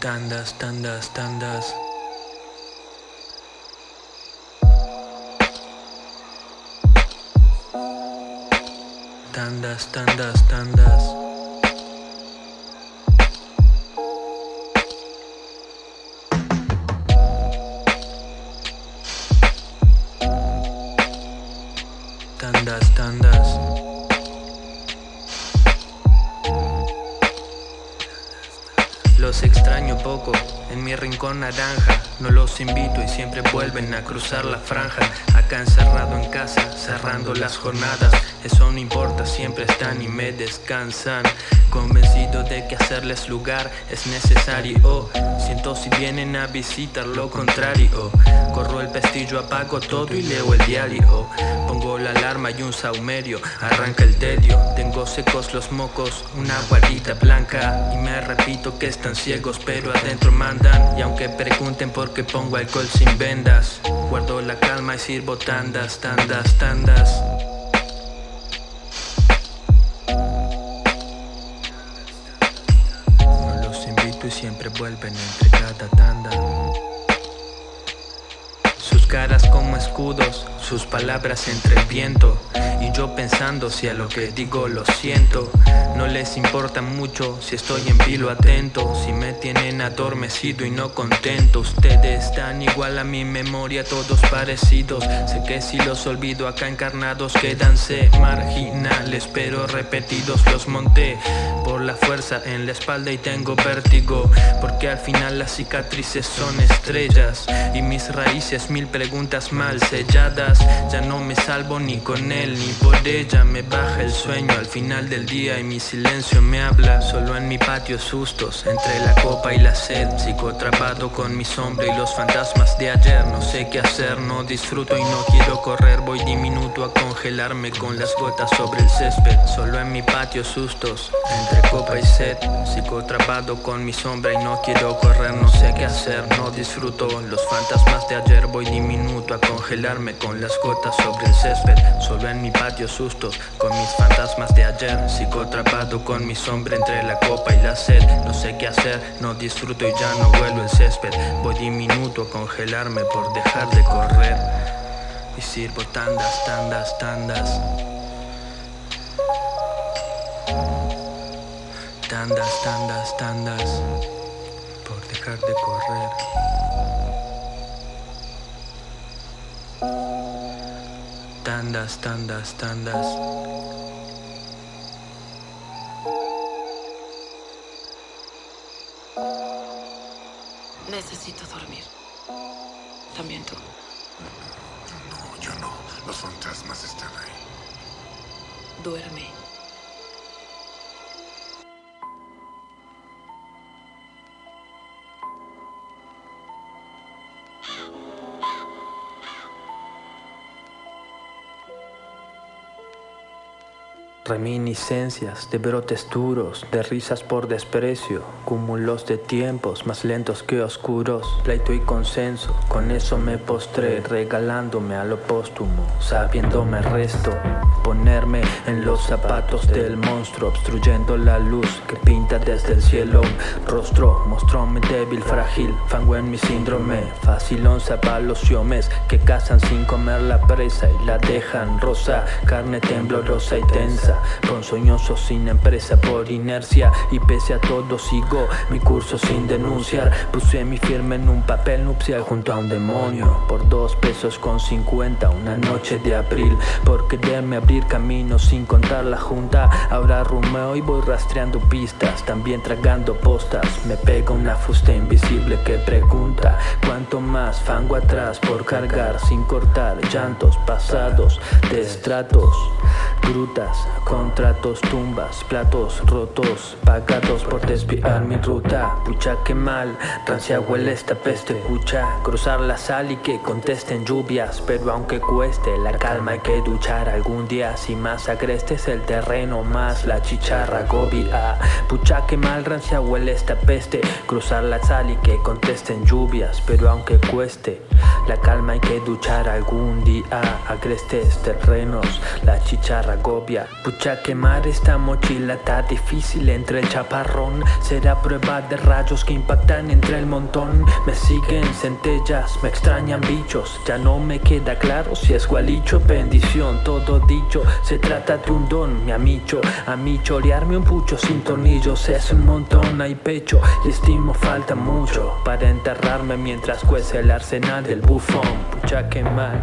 Tandas, tandas, tandas. Tandas, tandas, tandas. Los extraño poco, en mi rincón naranja. No los invito y siempre vuelven a cruzar la franja. Acá encerrado en casa, cerrando las jornadas. Eso no importa, siempre están y me descansan. Convencido de que hacerles lugar es necesario. Siento si vienen a visitar lo contrario Corro el pestillo, apago todo y leo el diario. Pongo la alarma y un saumerio, arranca el tedio. Tengo secos los mocos, una guardita blanca. Y me repito que están ciegos pero adentro mandan. Y aunque pregunten por qué pongo alcohol sin vendas Guardo la calma y sirvo tandas, tandas, tandas. Los invito y siempre vuelven entre cada tanda caras como escudos, sus palabras entre viento Y yo pensando si a lo que digo lo siento. No les importa mucho si estoy en vilo atento Si me tienen adormecido y no contento. Ustedes están igual a mi memoria, todos parecidos. Sé que si los olvido acá encarnados quedanse marginales Pero repetidos los monté por la fuerza en la espalda y tengo vértigo Porque al final las cicatrices son estrellas Y mis raíces mil preguntas mal selladas. Ya no me salvo ni con él ni por ella. Me baja el sueño al final del día y mi silencio me habla. Solo en mi patio sustos entre la copa y la sed. Sigo atrapado con mi sombra y los fantasmas de ayer. No sé qué hacer, no disfruto y no quiero correr. Voy diminuto a congelarme con las gotas sobre el césped. Solo en mi patio sustos entre copa y sed. Sigo atrapado con mi sombra y no quiero correr No sé qué hacer, no disfruto. Los fantasmas de ayer Voy diminuto a congelarme con las gotas sobre el césped Solo en mi patio sustos con mis fantasmas de ayer. Sigo atrapado con mi sombra entre la copa y la sed No sé qué hacer, no disfruto y ya no vuelo el césped. Voy diminuto a congelarme por dejar de correr. Y sirvo tandas, tandas, tandas. Tandas, tandas, tandas dejar de correr Tandas, tandas, tandas Necesito dormir. También tú. No, yo no. Los fantasmas están ahí. Duerme. Reminiscencias de brotes duros, de risas por desprecio, cúmulos de tiempos más lentos que oscuros, pleito y consenso, con eso me postré, regalándome a lo póstumo, sabiéndome resto, ponerme en los zapatos del monstruo, obstruyendo la luz que pinta desde el cielo, rostro, mostróme débil, frágil, fango en mi síndrome, fácil onza para los siomes que cazan sin comer la presa y la dejan rosa, carne temblorosa y tensa, ponzoñoso sin empresa por inercia. Y pese a todo sigo mi curso sin denunciar, puse mi firme en un papel nupcial junto a un demonio, por dos pesos con cincuenta, una noche de abril, por quererme abrir camino sin contar la junta, ahora rumeo y voy rastreando pistas, también tragando postas, me pega una fusta invisible que pregunta, cuánto más fango atrás por cargar sin cortar, llantos pasados de grutas, contratos, tumbas, platos rotos, pagados por desviar mi ruta, pucha que mal, rancia huele esta peste, pucha, cruzar la sal y que contesten lluvias, pero aunque cueste la calma hay que duchar algún día, si más agreste es el terreno, más la chicharra gobia, pucha que mal, rancia huele esta peste, cruzar la sal y que contesten lluvias, pero aunque cueste La calma hay que duchar algún día. Agrestes terrenos, la chicharra agobia. Pucha quemar esta mochila está difícil entre el chaparrón. Será prueba de rayos que impactan entre el montón. Me siguen centellas, me extrañan bichos. Ya no me queda claro si es gualicho bendición Todo dicho, se trata de un don, mi amicho. A mí chorearme un pucho sin tornillos es un montón Hay pecho. Y estimo falta mucho Para enterrarme mientras cuece el arsenal del bufón Pucha que mal